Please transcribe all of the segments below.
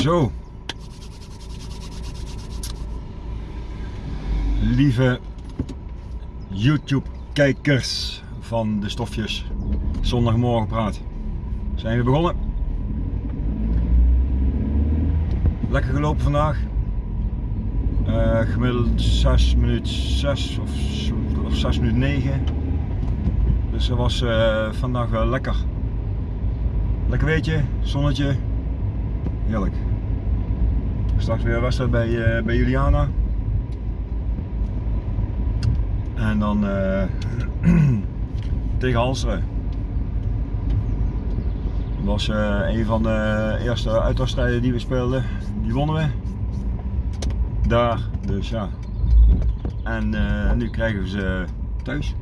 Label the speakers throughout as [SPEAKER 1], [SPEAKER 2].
[SPEAKER 1] Zo. Lieve YouTube kijkers van de stofjes zondagmorgen praat. Zijn we begonnen. Lekker gelopen vandaag. Uh, gemiddeld 6 minuten 6 of, of 6 minuten 9. Dus dat was uh, vandaag wel lekker. Lekker weetje, zonnetje. Heerlijk. Straks weer een wedstrijd bij, uh, bij Juliana. En dan uh, tegen Halsteren. Dat was uh, een van de eerste uitwedstrijden die we speelden. Die wonnen we. Daar, dus ja. En uh, nu krijgen we ze thuis.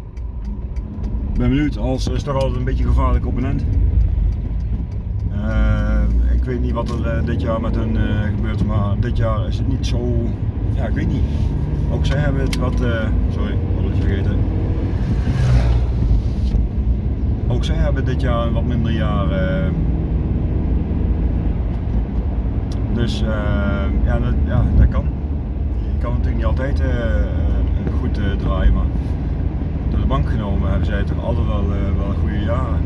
[SPEAKER 1] Ik ben benieuwd, Halsteren is toch altijd een beetje gevaarlijk opponent. Ik weet niet wat er dit jaar met hun gebeurt, maar dit jaar is het niet zo, ja ik weet niet. Ook zij hebben het wat, sorry, vergeten. Ook zij hebben dit jaar een wat minder jaar. Dus ja, dat, ja, dat kan. Je kan natuurlijk niet altijd goed draaien, maar door de bank genomen hebben zij toch altijd wel, wel goede jaren.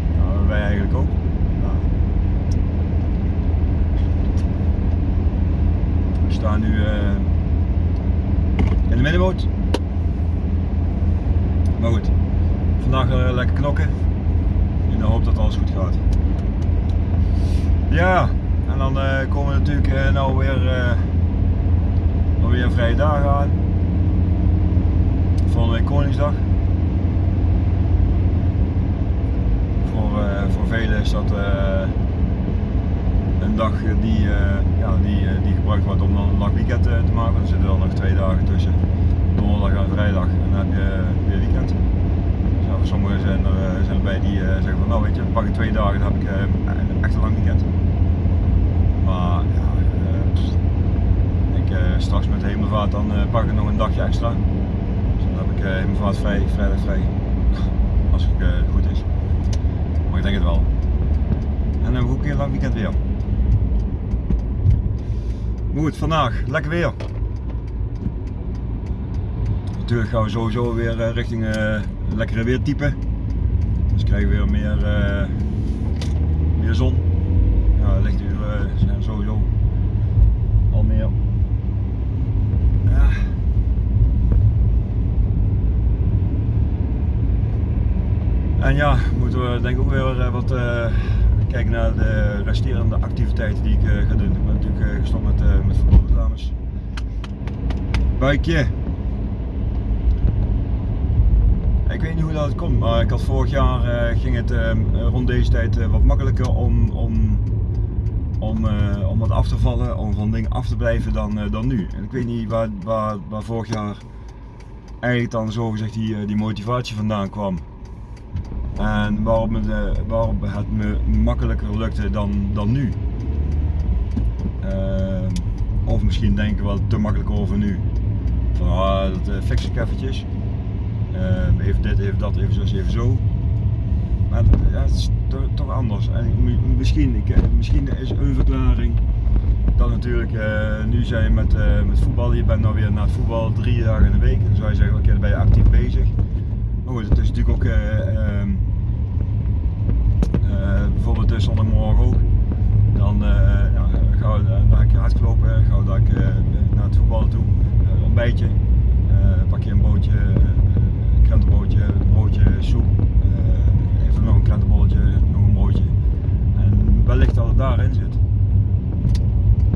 [SPEAKER 1] Wij eigenlijk ook. Nou. We staan nu in de middenboot. Maar goed, vandaag uh, lekker knokken. In de hoop dat alles goed gaat. Ja, en dan uh, komen we natuurlijk nou weer, weer een vrije dag aan. Volgende week Koningsdag. Voor, voor velen is dat een dag die, ja, die, die gebruikt wordt om dan een lang weekend te maken. Er zitten dan nog twee dagen tussen donderdag en vrijdag en dan heb je weer weekend. Dus sommigen zijn er, eh, zijn erbij die uh, zeggen van nou weet je, pak ik twee dagen dan heb ik echt een lang weekend. Maar ja, ik straks met hemelvaart dan pak ik nog een dagje extra. Dus dan heb ik hemelvaart vrij, vrijdag vrij. Als het goed is. Maar ik denk het wel. En dan heb ik ook een lang weekend weer. Goed, vandaag lekker weer natuurlijk gaan we sowieso weer eh, richting uh, lekkere weertype. Dus krijgen we weer meer, uh, meer zon. Ja, lichturen zijn sowieso al meer. Ja. En ja, moeten we denk ik ook weer wat kijken naar de resterende activiteiten die ik ga doen. Ik ben natuurlijk gestopt met, met voetbaldames. Buikje. Ik weet niet hoe dat komt, maar ik had vorig jaar uh, ging het uh, rond deze tijd uh, wat makkelijker om, om, om, om wat af te vallen, om van dingen af te blijven dan, dan nu. En ik weet niet waar, waar, waar vorig jaar eigenlijk dan zo gezegd die, die motivatie vandaan kwam. En waarom het, waarom het me makkelijker lukte dan, dan nu. of misschien denken we wel te makkelijk over nu. Van ah, dat fix ik eventjes. Even dit, even dat, even zo, even zo. Maar ja, het is toch anders. En misschien, ik, eh, misschien is een verklaring dat natuurlijk nu zijn met, uh, met voetbal. Je bent nou weer na het voetbal drie dagen in de week. Dan zou je zeggen, oké, okay, dan ben je actief bezig. Goed, het is natuurlijk ook ehm, bijvoorbeeld zondagmorgen ook. Dan, ja, ga, dan heb je hard gelopen, ga dan naar het voetbal toe, ontbijtje, pak je een bootje krentenbroodje, broodje, soep, even nog een krentenbolletje, nog een broodje. En wellicht dat het daarin zit.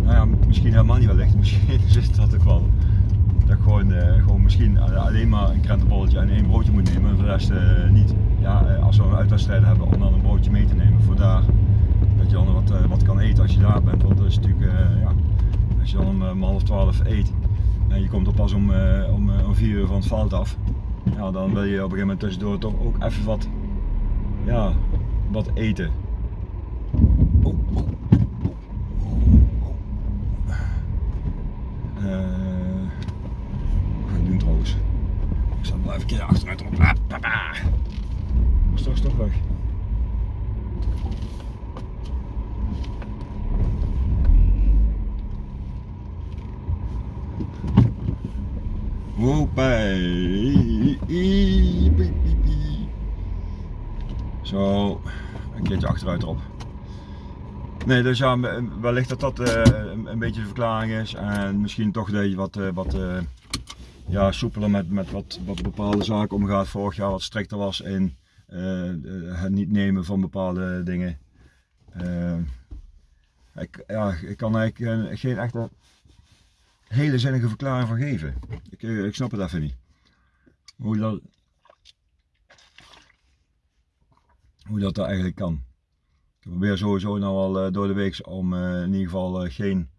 [SPEAKER 1] Nou ja, misschien helemaal niet wellicht, misschien zit dat ook wel. Dat ik gewoon, uh, gewoon misschien alleen maar een krentenbolletje en één broodje moet nemen en voor de rest uh, niet. Ja, als we een uitwedstrijd hebben om dan een broodje mee te nemen voor daar. Dat je dan wat, wat kan eten als je daar bent, want dat is natuurlijk, ja, als je dan om half twaalf eet en je komt er pas om, om, om vier uur van het veld af, ja, dan wil je op een gegeven moment tussendoor toch ook even wat, ja, wat eten. Ik zal blijven even keer achteruit op. Ah, papa. Straks toch weg. Hoppé. Zo, een keertje achteruit erop. Nee, dus ja, wellicht dat dat uh, een, beetje de verklaring is. En misschien toch deed je wat, uh, wat eh, ja, soepeler met, met wat, wat bepaalde zaken omgaat. Vorig jaar wat strikter was in het niet nemen van bepaalde dingen. ik, ja, ik kan eigenlijk geen echte hele zinnige verklaring van geven. Ik, ik snap het even niet. Hoe dat, hoe dat, dat eigenlijk kan. Ik probeer sowieso nou al door de week om in ieder geval geen,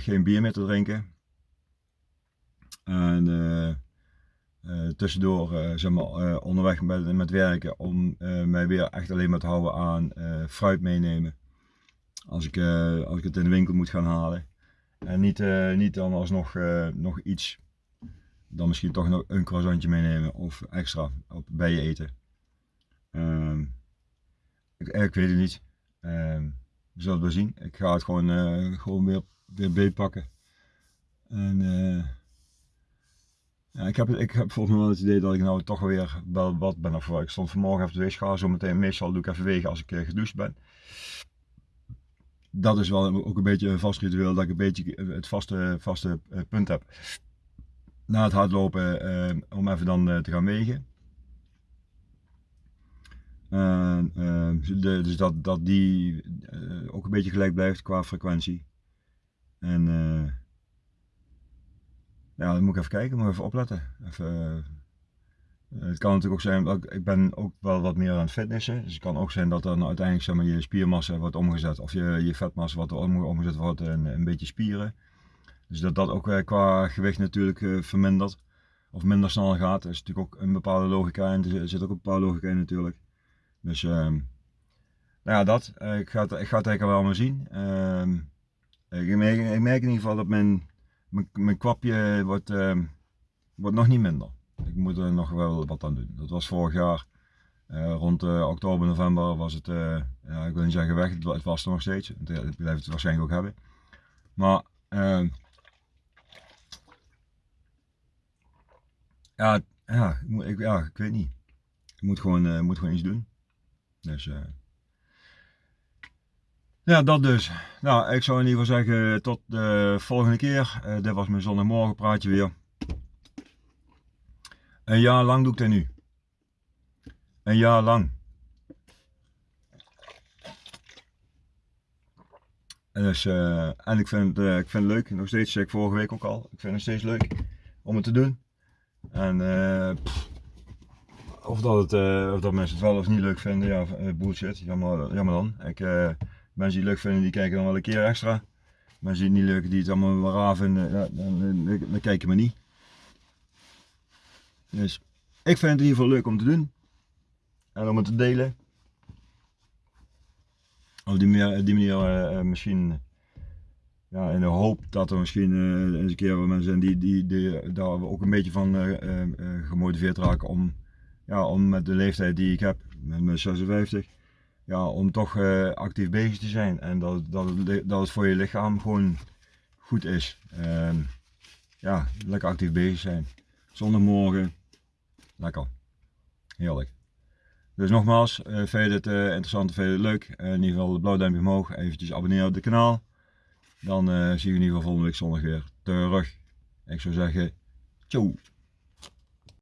[SPEAKER 1] geen bier meer te drinken. En tussendoor zeg maar, onderweg met, met werken om mij weer echt alleen maar te houden aan fruit meenemen. Als ik, als ik het in de winkel moet gaan halen. En niet, niet dan alsnog nog iets dan misschien toch nog een croissantje meenemen of extra op, bij je eten. Ehm, ik, ik, weet het niet. Um, we zullen het wel zien. Ik ga het gewoon, gewoon weer, weer beetpakken. En uh, ja, ik, heb, ik heb volgens mij wel het idee dat ik nou toch weer wel wat ben afgevallen. Ik stond vanmorgen even de weegschaal, zo meteen meestal doe ik even wegen als ik uh, gedoucht ben. Dat is wel ook een beetje een vast ritueel, dat ik een beetje het vaste, vaste punt heb. Na het hardlopen om even dan te gaan wegen. Dus dat, dat die ook een beetje gelijk blijft qua frequentie. En ja, dan moet ik even kijken, moet even opletten. Even, het kan natuurlijk ook zijn, dat ik ben ook wel wat meer aan het fitnessen. Dus het kan ook zijn dat dan uiteindelijk zeg maar, je spiermassa wordt omgezet of je, je vetmassa wordt omgezet wordt in een beetje spieren. Dus dat dat ook qua gewicht natuurlijk vermindert of minder snel gaat. Er is natuurlijk ook een bepaalde logica in, er zit ook een bepaalde logica in natuurlijk. Dus ehm, nou ja, dat. Uh, ik, ga het, ik ga het eigenlijk wel maar zien. Uh, ik, merk, ik, merk, in ieder geval dat mijn, mijn, kwapje wordt, uh, wordt nog niet minder. Ik moet er nog wel wat aan doen. Dat was vorig jaar. Uh, rond oktober, november was het, ja, ik wil niet zeggen weg, het was er nog steeds. Ik blijf het waarschijnlijk ook hebben. Maar ehm, ja, ja, ik, ja, ik weet niet. Ik moet gewoon, moet gewoon iets doen. Dus ja, dat dus. Nou, ik zou in ieder geval zeggen tot de volgende keer. Uh, dit was mijn zondagmorgen praatje weer. Een jaar lang doe ik dit nu. Een jaar lang. En, dus, uh, en ik vind, ik vind het leuk, nog steeds, ik vorige week ook al, ik vind het steeds leuk om het te doen. En of dat, het, of dat mensen het wel of niet leuk vinden, ja, bullshit, jammer, jammer dan. Ik, mensen die het leuk vinden, die kijken dan wel een keer extra. Mensen die het niet leuk, die het allemaal wel raar vinden, ja, dan, dan, dan kijken we niet. Dus ik vind het in ieder geval leuk om te doen. En om het te delen. Op die manier, die manier misschien ja, in de hoop dat er misschien uh, eens een keer mensen zijn die, die, die daar ook een beetje van gemotiveerd raken om ja, om met de leeftijd die ik heb, met mijn 56, ja, om toch uh, actief bezig te zijn. En dat, dat, dat het voor je lichaam gewoon goed is. Uh, ja, lekker actief bezig zijn. Zondagmorgen, lekker. Heerlijk. Dus nogmaals, uh, vind je dit uh, interessant, vind je dit leuk? in ieder geval de blauw duimpje omhoog, eventjes abonneren op het kanaal. Dan zie je in ieder geval volgende week zondag weer terug. Ik zou zeggen, ciao.